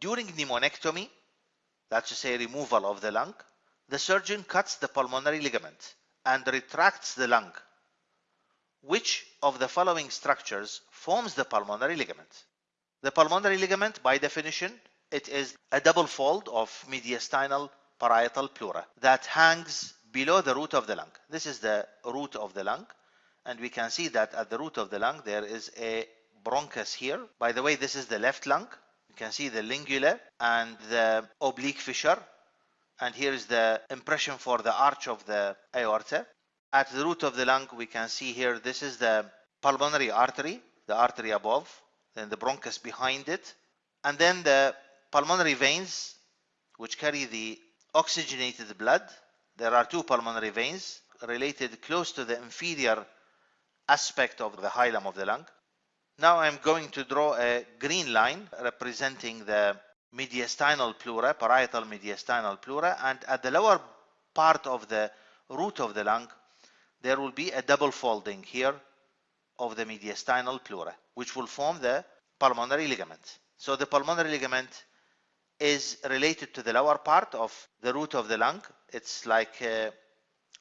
During pneumonectomy, that's to say removal of the lung, the surgeon cuts the pulmonary ligament and retracts the lung. Which of the following structures forms the pulmonary ligament? The pulmonary ligament, by definition, it is a double fold of mediastinal parietal pleura that hangs below the root of the lung. This is the root of the lung and we can see that at the root of the lung there is a bronchus here. By the way, this is the left lung. Can see the lingula and the oblique fissure and here is the impression for the arch of the aorta. At the root of the lung we can see here this is the pulmonary artery, the artery above, then the bronchus behind it and then the pulmonary veins which carry the oxygenated blood. There are two pulmonary veins related close to the inferior aspect of the hilum of the lung. Now I'm going to draw a green line representing the mediastinal pleura, parietal mediastinal pleura, and at the lower part of the root of the lung, there will be a double folding here of the mediastinal pleura, which will form the pulmonary ligament. So the pulmonary ligament is related to the lower part of the root of the lung. It's like a,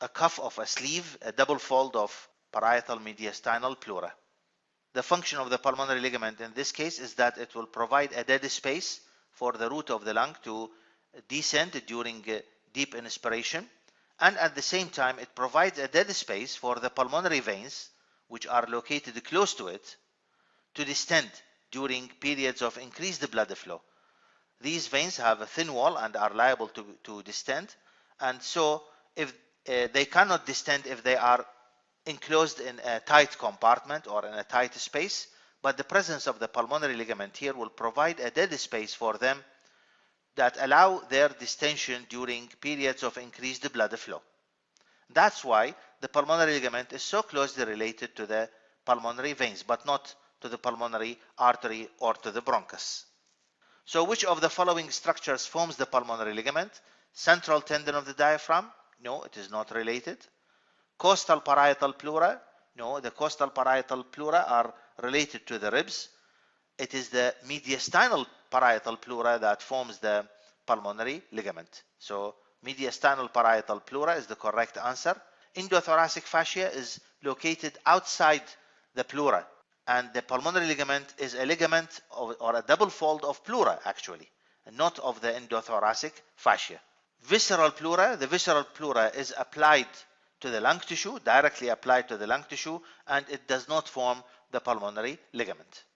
a cuff of a sleeve, a double fold of parietal mediastinal pleura. The function of the pulmonary ligament in this case is that it will provide a dead space for the root of the lung to descend during deep inspiration and at the same time it provides a dead space for the pulmonary veins which are located close to it to distend during periods of increased blood flow. These veins have a thin wall and are liable to, to distend and so if uh, they cannot distend if they are enclosed in a tight compartment or in a tight space but the presence of the pulmonary ligament here will provide a dead space for them that allow their distension during periods of increased blood flow. That's why the pulmonary ligament is so closely related to the pulmonary veins but not to the pulmonary artery or to the bronchus. So which of the following structures forms the pulmonary ligament? Central tendon of the diaphragm? No, it is not related. Costal parietal pleura? No, the costal parietal pleura are related to the ribs. It is the mediastinal parietal pleura that forms the pulmonary ligament. So mediastinal parietal pleura is the correct answer. Endothoracic fascia is located outside the pleura and the pulmonary ligament is a ligament of, or a double fold of pleura actually, not of the endothoracic fascia. Visceral pleura, the visceral pleura is applied to the lung tissue, directly applied to the lung tissue, and it does not form the pulmonary ligament.